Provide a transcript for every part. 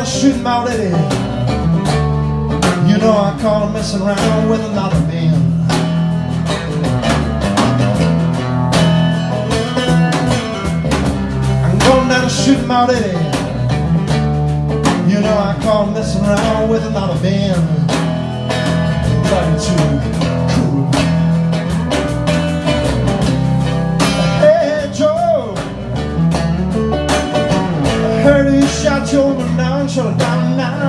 to shoot him already. You know I call him messing around with another man. I'm going down to shoot him already. You know I call him messing around with another man. Love you too. Your down, shut down now.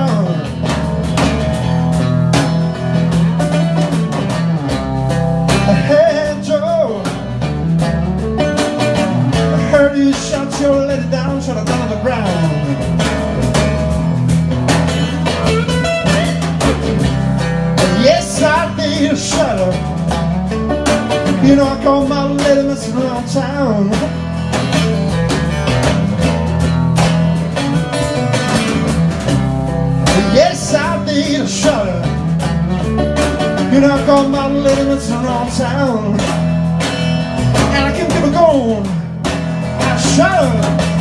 Your lady down, shut her down on the ground. Yes, I did shut her. You know I call my lady messing around town. I did shut. You know I call my lady messing around town. And I can keep it going. I shut